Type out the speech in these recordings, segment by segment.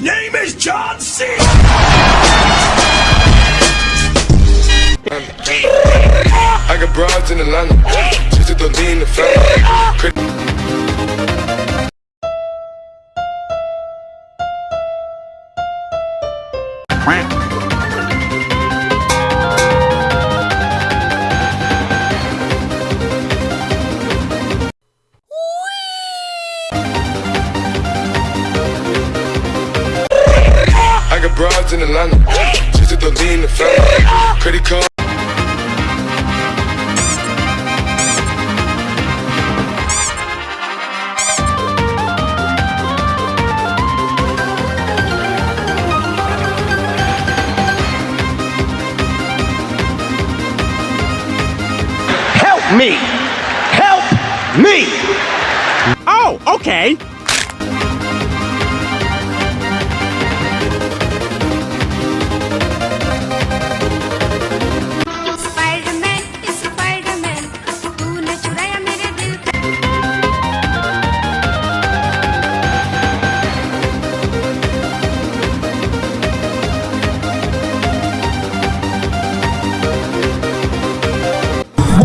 name is John C. I got broads in Atlanta. Just to the lean the family. Crit- In Atlanta. Just to the the family. Credit card. Help me! Help me! Oh, okay.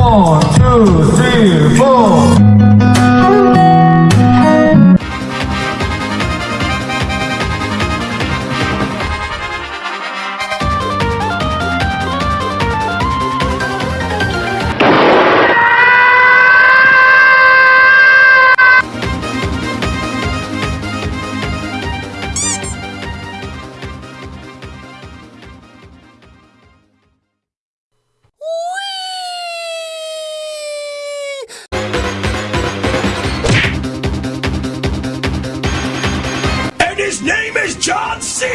One, two, three, four. His name is John C.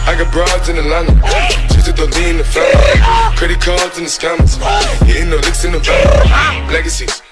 I got broads in Atlanta. Just to the lean the family. Credit cards in the scammers. Hitting the licks in the van. Legacies.